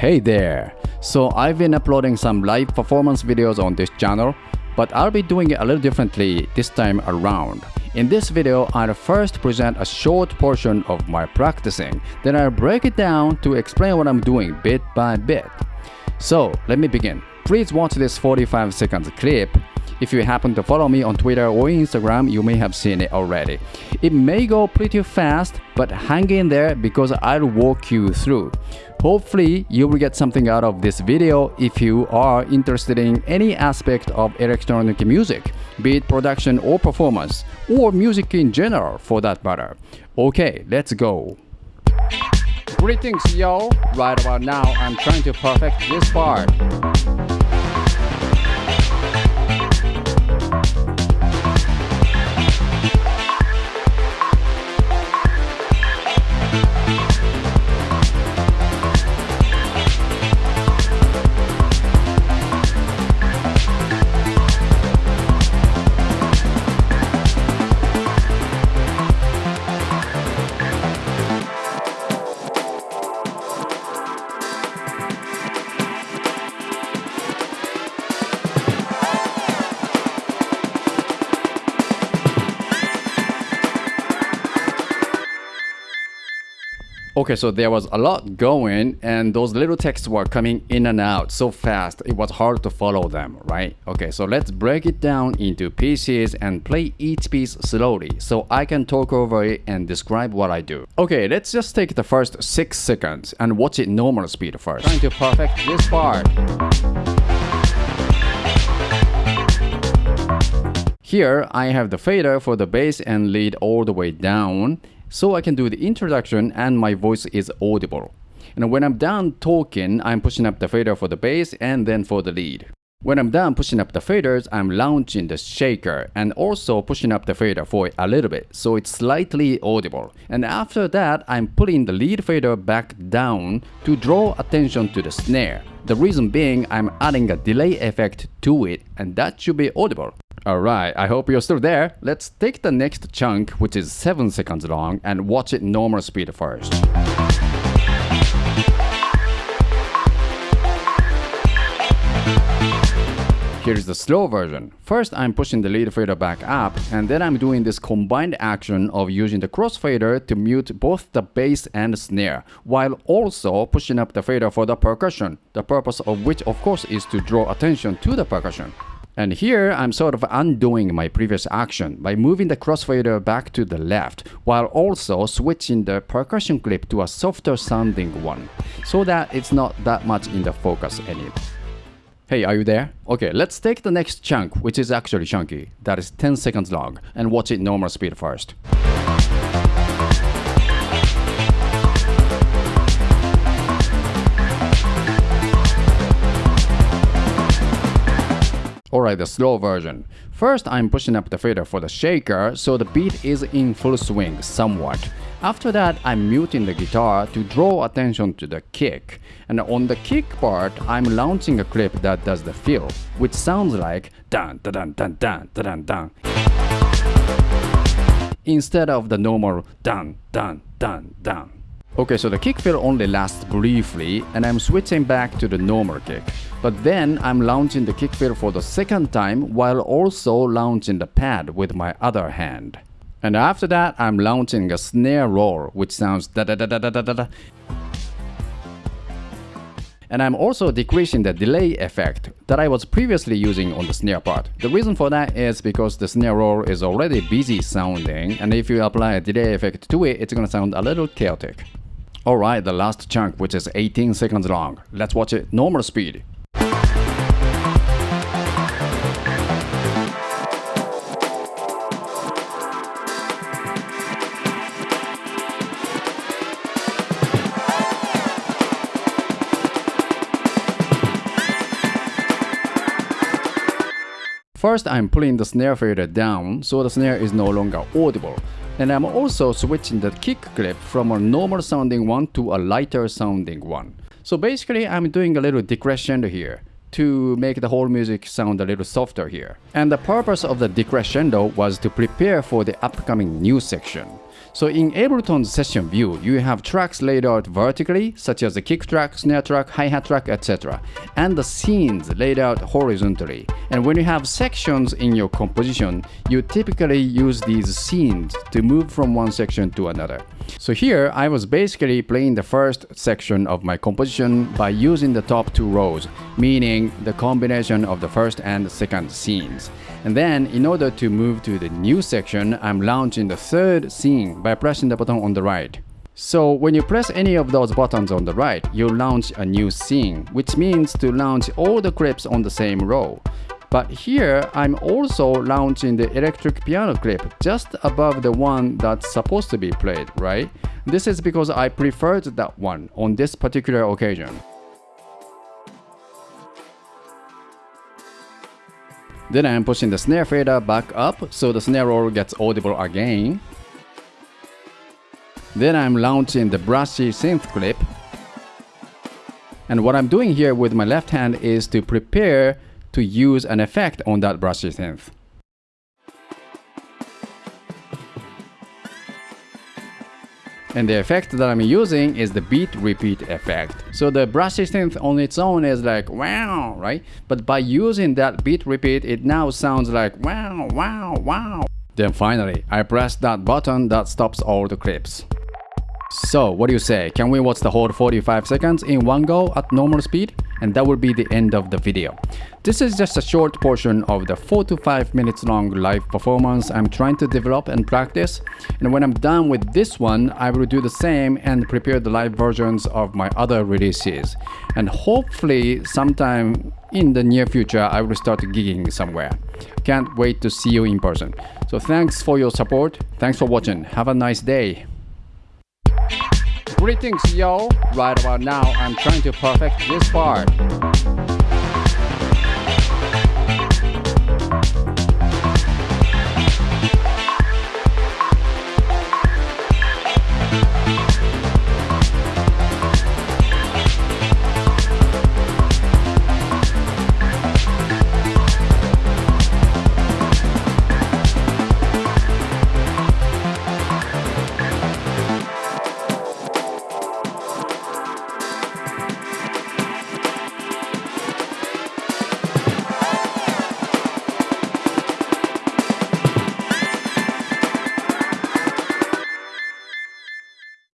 Hey there! So I've been uploading some live performance videos on this channel, but I'll be doing it a little differently this time around. In this video, I'll first present a short portion of my practicing, then I'll break it down to explain what I'm doing bit by bit. So let me begin. Please watch this 45 seconds clip if you happen to follow me on Twitter or Instagram, you may have seen it already. It may go pretty fast, but hang in there because I'll walk you through. Hopefully, you will get something out of this video if you are interested in any aspect of electronic music, be it production or performance, or music in general for that matter. Okay, let's go. Greetings yo! Right about now, I'm trying to perfect this part. Okay, so there was a lot going and those little texts were coming in and out so fast it was hard to follow them, right? Okay, so let's break it down into pieces and play each piece slowly so I can talk over it and describe what I do. Okay, let's just take the first 6 seconds and watch it normal speed first. Trying to perfect this part. Here, I have the fader for the bass and lead all the way down so I can do the introduction and my voice is audible. And when I'm done talking, I'm pushing up the fader for the bass and then for the lead. When I'm done pushing up the faders, I'm launching the shaker and also pushing up the fader for a little bit so it's slightly audible. And after that, I'm putting the lead fader back down to draw attention to the snare. The reason being I'm adding a delay effect to it and that should be audible. Alright, I hope you're still there. Let's take the next chunk, which is 7 seconds long, and watch it normal speed first. Here's the slow version. First, I'm pushing the lead fader back up, and then I'm doing this combined action of using the crossfader to mute both the bass and snare, while also pushing up the fader for the percussion, the purpose of which of course is to draw attention to the percussion. And here I'm sort of undoing my previous action by moving the crossfader back to the left while also switching the percussion clip to a softer sounding one so that it's not that much in the focus anymore. Hey, are you there? Okay, let's take the next chunk, which is actually chunky, that is 10 seconds long, and watch it normal speed first. Alright, the slow version. First, I'm pushing up the fader for the shaker so the beat is in full swing somewhat. After that, I'm muting the guitar to draw attention to the kick. And on the kick part, I'm launching a clip that does the fill, which sounds like dun dun dun dun dun dun dun instead of the normal dun dun dun dun. Okay, so the kick fill only lasts briefly and I'm switching back to the normal kick. But then I'm launching the kick fill for the second time while also launching the pad with my other hand. And after that, I'm launching a snare roll which sounds da da da da da da da. And I'm also decreasing the delay effect that I was previously using on the snare part. The reason for that is because the snare roll is already busy sounding and if you apply a delay effect to it, it's gonna sound a little chaotic. Alright, the last chunk which is 18 seconds long. Let's watch it normal speed. First, I'm pulling the snare fader down so the snare is no longer audible. And I'm also switching the kick clip from a normal sounding one to a lighter sounding one. So basically I'm doing a little decrescendo here to make the whole music sound a little softer here. And the purpose of the decrescendo was to prepare for the upcoming new section. So in Ableton's session view, you have tracks laid out vertically, such as the kick track, snare track, hi-hat track, etc. And the scenes laid out horizontally. And when you have sections in your composition, you typically use these scenes to move from one section to another. So here, I was basically playing the first section of my composition by using the top two rows, meaning the combination of the first and second scenes. And then, in order to move to the new section, I'm launching the third scene by pressing the button on the right. So when you press any of those buttons on the right, you launch a new scene, which means to launch all the clips on the same row. But here, I'm also launching the electric piano clip just above the one that's supposed to be played, right? This is because I preferred that one on this particular occasion. Then I'm pushing the snare fader back up so the snare roll gets audible again. Then I'm launching the brushy synth clip. And what I'm doing here with my left hand is to prepare to use an effect on that brushy synth. And the effect that I'm using is the beat repeat effect. So the brushy synth on its own is like wow, right? But by using that beat repeat, it now sounds like wow, wow, wow. Then finally, I press that button that stops all the clips. So, what do you say? Can we watch the whole 45 seconds in one go at normal speed? And that will be the end of the video. This is just a short portion of the 4 to 5 minutes long live performance I'm trying to develop and practice. And when I'm done with this one, I will do the same and prepare the live versions of my other releases. And hopefully sometime in the near future, I will start gigging somewhere. Can't wait to see you in person. So thanks for your support. Thanks for watching. Have a nice day. Greetings yo! Right about now I'm trying to perfect this part.